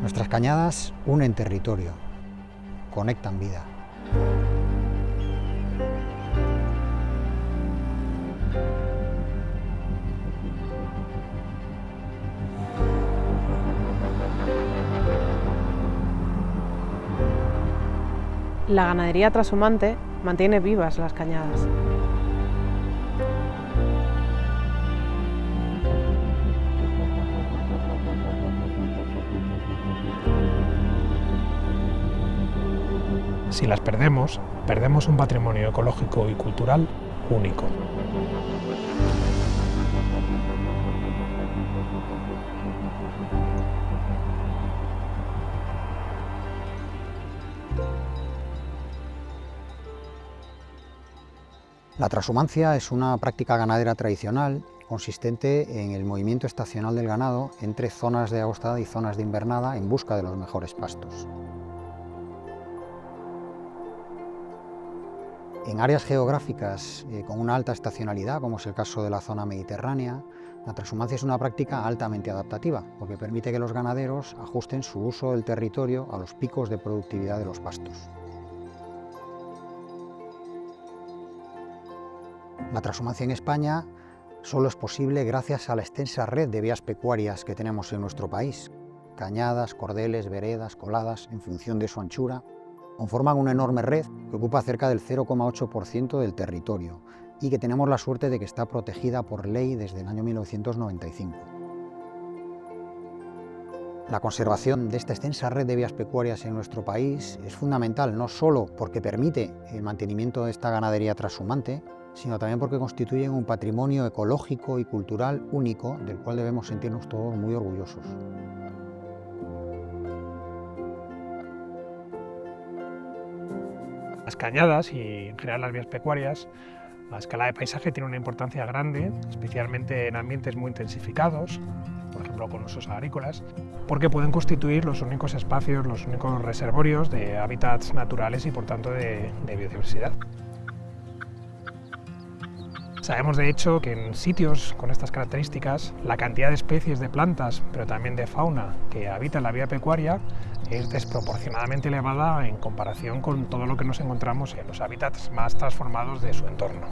Nuestras cañadas unen territorio, conectan vida. La ganadería trashumante mantiene vivas las cañadas. Si las perdemos, perdemos un patrimonio ecológico y cultural único. La transhumancia es una práctica ganadera tradicional consistente en el movimiento estacional del ganado entre zonas de agostada y zonas de invernada en busca de los mejores pastos. En áreas geográficas eh, con una alta estacionalidad, como es el caso de la zona mediterránea, la transhumancia es una práctica altamente adaptativa, porque permite que los ganaderos ajusten su uso del territorio a los picos de productividad de los pastos. La transhumancia en España solo es posible gracias a la extensa red de vías pecuarias que tenemos en nuestro país, cañadas, cordeles, veredas, coladas, en función de su anchura, conforman una enorme red que ocupa cerca del 0,8% del territorio y que tenemos la suerte de que está protegida por ley desde el año 1995. La conservación de esta extensa red de vías pecuarias en nuestro país es fundamental no solo porque permite el mantenimiento de esta ganadería transhumante, sino también porque constituyen un patrimonio ecológico y cultural único del cual debemos sentirnos todos muy orgullosos. Las cañadas y en general las vías pecuarias, la escala de paisaje tiene una importancia grande, especialmente en ambientes muy intensificados, por ejemplo con usos agrícolas, porque pueden constituir los únicos espacios, los únicos reservorios de hábitats naturales y por tanto de biodiversidad. Sabemos de hecho que en sitios con estas características la cantidad de especies de plantas, pero también de fauna que habita la vía pecuaria es desproporcionadamente elevada en comparación con todo lo que nos encontramos en los hábitats más transformados de su entorno.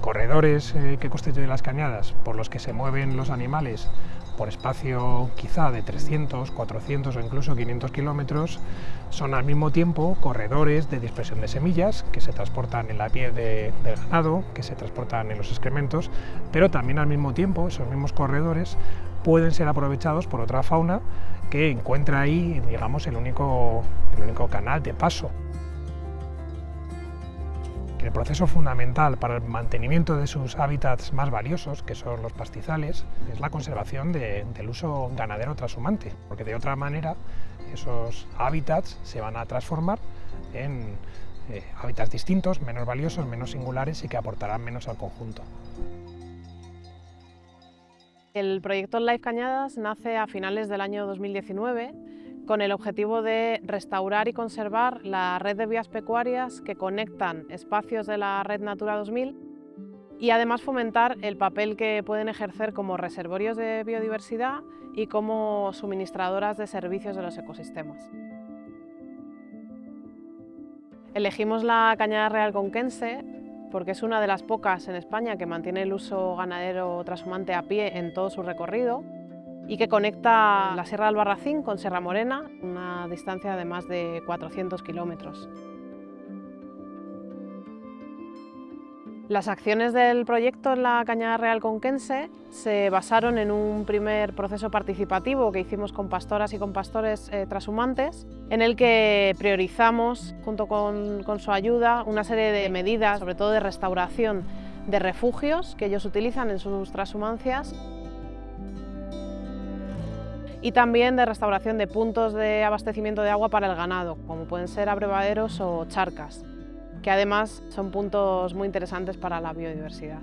Corredores eh, que constituyen las cañadas por los que se mueven los animales por espacio quizá de 300, 400 o incluso 500 kilómetros, son al mismo tiempo corredores de dispersión de semillas que se transportan en la piel del ganado, que se transportan en los excrementos, pero también al mismo tiempo esos mismos corredores pueden ser aprovechados por otra fauna que encuentra ahí, digamos, el único, el único canal de paso el proceso fundamental para el mantenimiento de sus hábitats más valiosos, que son los pastizales, es la conservación del uso ganadero transhumante, porque de otra manera esos hábitats se van a transformar en eh, hábitats distintos, menos valiosos, menos singulares y que aportarán menos al conjunto. El proyecto Life Cañadas nace a finales del año 2019 con el objetivo de restaurar y conservar la red de vías pecuarias que conectan espacios de la Red Natura 2000 y además fomentar el papel que pueden ejercer como reservorios de biodiversidad y como suministradoras de servicios de los ecosistemas. Elegimos la cañada real conquense porque es una de las pocas en España que mantiene el uso ganadero trashumante a pie en todo su recorrido y que conecta la Sierra del Barracín con Sierra Morena, una distancia de más de 400 kilómetros. Las acciones del proyecto en la Cañada Real Conquense se basaron en un primer proceso participativo que hicimos con pastoras y con pastores eh, trashumantes, en el que priorizamos, junto con, con su ayuda, una serie de medidas, sobre todo de restauración de refugios que ellos utilizan en sus transhumancias y también de restauración de puntos de abastecimiento de agua para el ganado, como pueden ser abrevaderos o charcas, que además son puntos muy interesantes para la biodiversidad.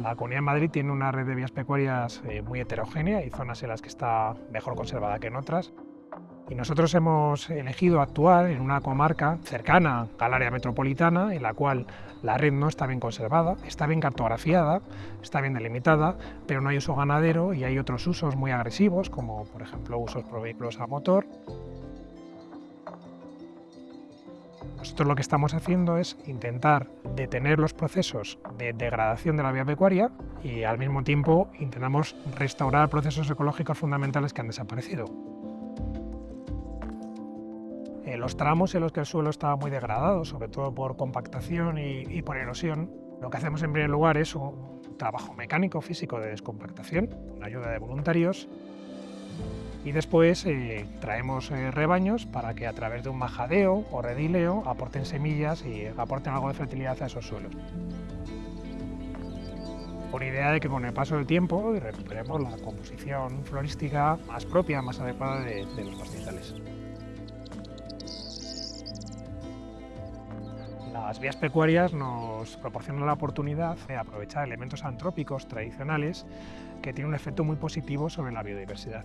La Comunidad de Madrid tiene una red de vías pecuarias eh, muy heterogénea, y zonas en las que está mejor conservada que en otras Y nosotros hemos elegido actuar en una comarca cercana al área metropolitana, en la cual la red no está bien conservada, está bien cartografiada, está bien delimitada, pero no hay uso ganadero y hay otros usos muy agresivos, como por ejemplo usos por vehículos a motor. Nosotros lo que estamos haciendo es intentar detener los procesos de degradación de la vía pecuaria y al mismo tiempo intentamos restaurar procesos ecológicos fundamentales que han desaparecido. Los tramos en los que el suelo estaba muy degradado, sobre todo por compactación y, por erosión, lo que hacemos en primer lugar es un trabajo mecánico físico de descompactación, con ayuda de voluntarios, y después eh, traemos eh, rebaños para que a través de un majadeo o redileo aporten semillas y aporten algo de fertilidad a esos suelos. Con idea de que con el paso del tiempo recuperemos la composición florística más propia, más adecuada de, de los pastizales. Las vías pecuarias nos proporcionan la oportunidad de aprovechar elementos antrópicos tradicionales que tienen un efecto muy positivo sobre la biodiversidad.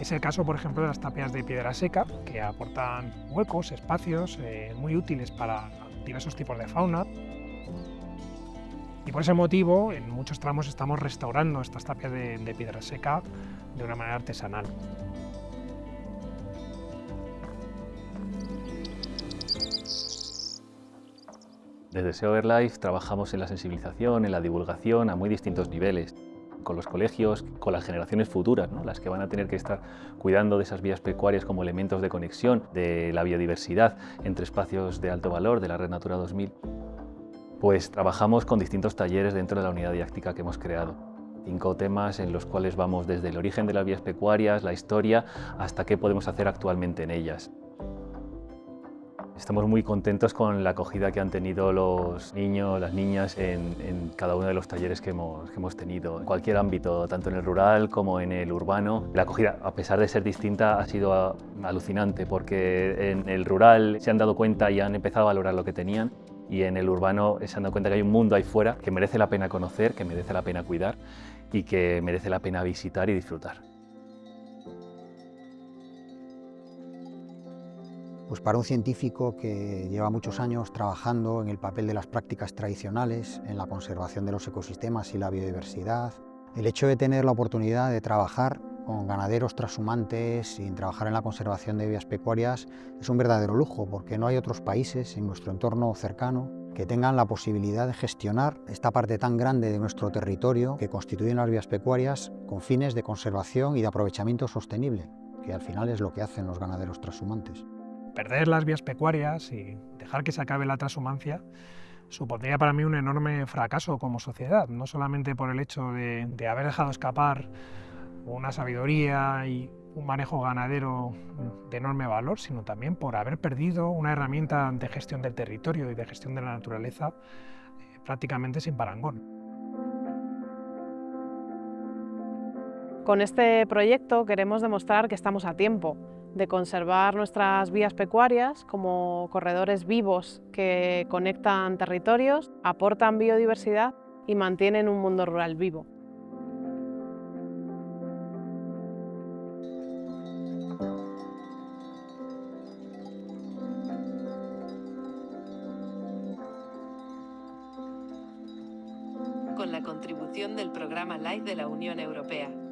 Es el caso, por ejemplo, de las tapias de piedra seca, que aportan huecos, espacios eh, muy útiles para diversos tipos de fauna. Y por ese motivo, en muchos tramos estamos restaurando estas tapias de, piedra seca de una manera artesanal. Desde SEO Life trabajamos en la sensibilización, en la divulgación a muy distintos niveles con los colegios, con las generaciones futuras, las que van a tener que estar cuidando de esas vías pecuarias como elementos de conexión de la biodiversidad entre espacios de alto valor de la Red Natura 2000, pues trabajamos con distintos talleres dentro de la unidad didáctica que hemos creado. Cinco temas en los cuales vamos desde el origen de las vías pecuarias, la historia, hasta qué podemos hacer actualmente en ellas. Estamos muy contentos con la acogida que han tenido los niños, las niñas en, cada uno de los talleres que hemos, tenido, en cualquier ámbito, tanto en el rural como en el urbano. La acogida, a pesar de ser distinta, ha sido alucinante porque en el rural se han dado cuenta y han empezado a valorar lo que tenían y en el urbano se han dado cuenta que hay un mundo ahí fuera que merece la pena conocer, que merece la pena cuidar y que merece la pena visitar y disfrutar. Pues para un científico que lleva muchos años trabajando en el papel de las prácticas tradicionales, en la conservación de los ecosistemas y la biodiversidad, el hecho de tener la oportunidad de trabajar con ganaderos trashumantes y trabajar en la conservación de vías pecuarias es un verdadero lujo, porque no hay otros países en nuestro entorno cercano que tengan la posibilidad de gestionar esta parte tan grande de nuestro territorio que constituyen las vías pecuarias con fines de conservación y de aprovechamiento sostenible, que al final es lo que hacen los ganaderos trashumantes perder las vías pecuarias y dejar que se acabe la transhumancia supondría para mí un enorme fracaso como sociedad, no solamente por el hecho de, haber dejado escapar una sabiduría y un manejo ganadero de enorme valor, sino también por haber perdido una herramienta de gestión del territorio y de gestión de la naturaleza eh, prácticamente sin parangón. Con este proyecto queremos demostrar que estamos a tiempo, de conservar nuestras vías pecuarias como corredores vivos que conectan territorios, aportan biodiversidad y mantienen un mundo rural vivo. Con la contribución del programa LIFE de la Unión Europea.